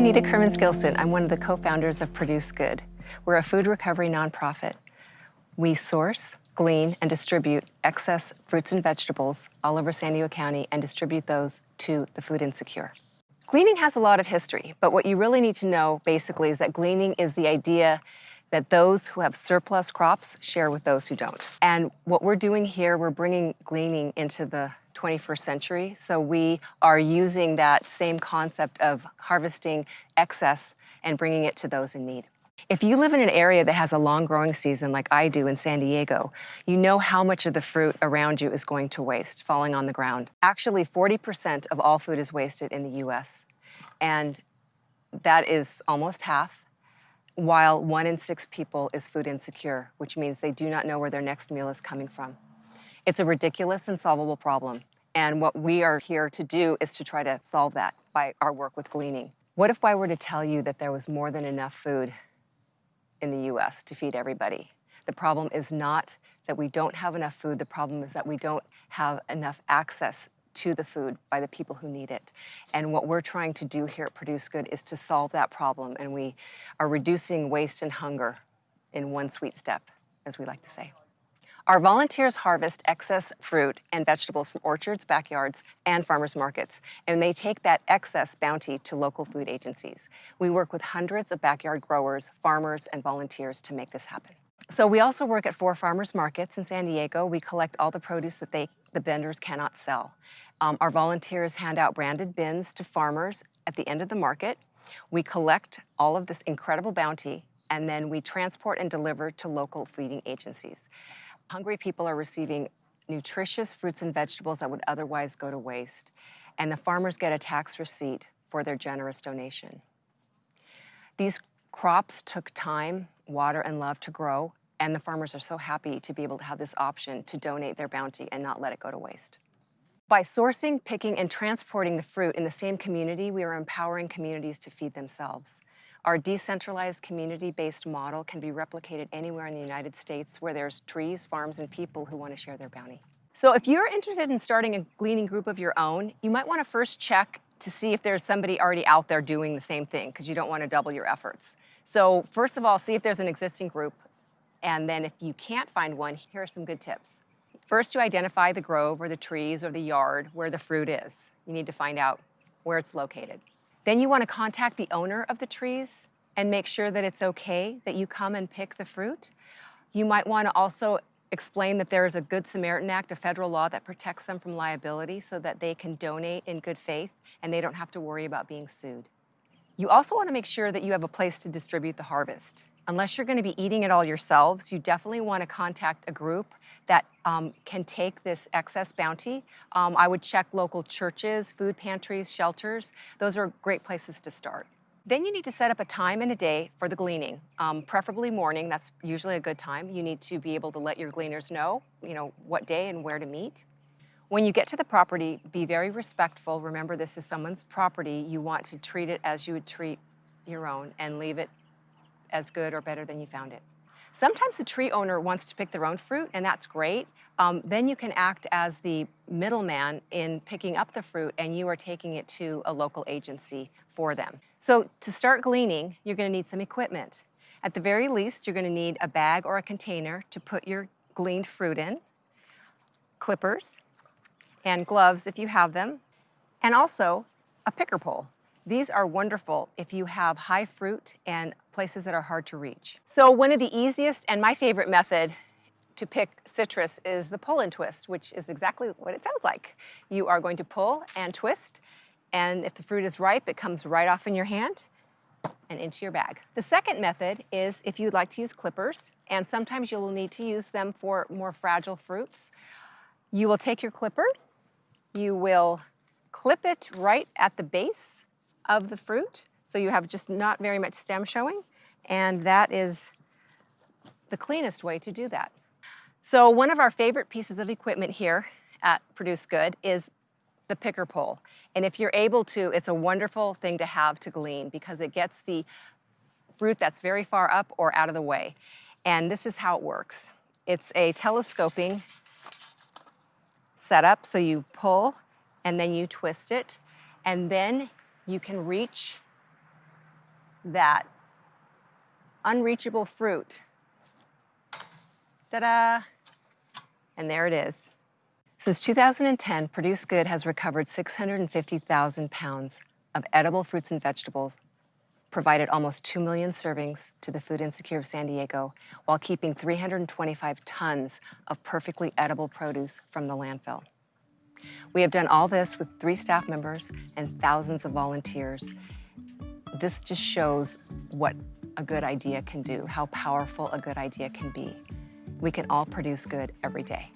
I'm Nita Kurmins Gilson. I'm one of the co-founders of Produce Good. We're a food recovery nonprofit. We source, glean, and distribute excess fruits and vegetables all over San Diego County and distribute those to the food insecure. Gleaning has a lot of history, but what you really need to know basically is that gleaning is the idea that those who have surplus crops share with those who don't. And what we're doing here, we're bringing gleaning into the 21st century. So we are using that same concept of harvesting excess and bringing it to those in need. If you live in an area that has a long growing season like I do in San Diego, you know how much of the fruit around you is going to waste, falling on the ground. Actually, 40% of all food is wasted in the US, and that is almost half, while one in six people is food insecure, which means they do not know where their next meal is coming from. It's a ridiculous and solvable problem. And what we are here to do is to try to solve that by our work with gleaning. What if I were to tell you that there was more than enough food in the US to feed everybody? The problem is not that we don't have enough food, the problem is that we don't have enough access to the food by the people who need it. And what we're trying to do here at Produce Good is to solve that problem, and we are reducing waste and hunger in one sweet step, as we like to say. Our volunteers harvest excess fruit and vegetables from orchards, backyards, and farmers markets, and they take that excess bounty to local food agencies. We work with hundreds of backyard growers, farmers, and volunteers to make this happen. So we also work at four farmers markets in San Diego. We collect all the produce that they, the vendors cannot sell. Um, our volunteers hand out branded bins to farmers at the end of the market. We collect all of this incredible bounty and then we transport and deliver to local feeding agencies. Hungry people are receiving nutritious fruits and vegetables that would otherwise go to waste, and the farmers get a tax receipt for their generous donation. These crops took time, water, and love to grow, and the farmers are so happy to be able to have this option to donate their bounty and not let it go to waste. By sourcing, picking, and transporting the fruit in the same community, we are empowering communities to feed themselves. Our decentralized community-based model can be replicated anywhere in the United States where there's trees, farms, and people who want to share their bounty. So if you're interested in starting a gleaning group of your own, you might want to first check to see if there's somebody already out there doing the same thing because you don't want to double your efforts. So first of all, see if there's an existing group. And then if you can't find one, here are some good tips. First, you identify the grove or the trees or the yard where the fruit is. You need to find out where it's located. Then you want to contact the owner of the trees and make sure that it's okay that you come and pick the fruit. You might want to also explain that there is a Good Samaritan Act, a federal law that protects them from liability so that they can donate in good faith and they don't have to worry about being sued. You also want to make sure that you have a place to distribute the harvest unless you're going to be eating it all yourselves, you definitely want to contact a group that um, can take this excess bounty. Um, I would check local churches, food pantries, shelters. Those are great places to start. Then you need to set up a time and a day for the gleaning, um, preferably morning. That's usually a good time. You need to be able to let your gleaners know, you know, what day and where to meet. When you get to the property, be very respectful. Remember, this is someone's property. You want to treat it as you would treat your own and leave it as good or better than you found it. Sometimes the tree owner wants to pick their own fruit, and that's great. Um, then you can act as the middleman in picking up the fruit, and you are taking it to a local agency for them. So to start gleaning, you're going to need some equipment. At the very least, you're going to need a bag or a container to put your gleaned fruit in, clippers, and gloves if you have them, and also a picker pole. These are wonderful if you have high fruit and places that are hard to reach. So one of the easiest and my favorite method to pick citrus is the pull and twist, which is exactly what it sounds like. You are going to pull and twist, and if the fruit is ripe, it comes right off in your hand and into your bag. The second method is if you'd like to use clippers, and sometimes you will need to use them for more fragile fruits. You will take your clipper, you will clip it right at the base of the fruit. So you have just not very much stem showing. And that is the cleanest way to do that. So one of our favorite pieces of equipment here at Produce Good is the picker pole. And if you're able to, it's a wonderful thing to have to glean because it gets the fruit that's very far up or out of the way. And this is how it works. It's a telescoping setup. So you pull and then you twist it. And then you can reach that unreachable fruit. Ta-da! And there it is. Since 2010, Produce Good has recovered 650,000 pounds of edible fruits and vegetables, provided almost 2 million servings to the food insecure of San Diego, while keeping 325 tons of perfectly edible produce from the landfill. We have done all this with three staff members and thousands of volunteers. This just shows what a good idea can do, how powerful a good idea can be. We can all produce good every day.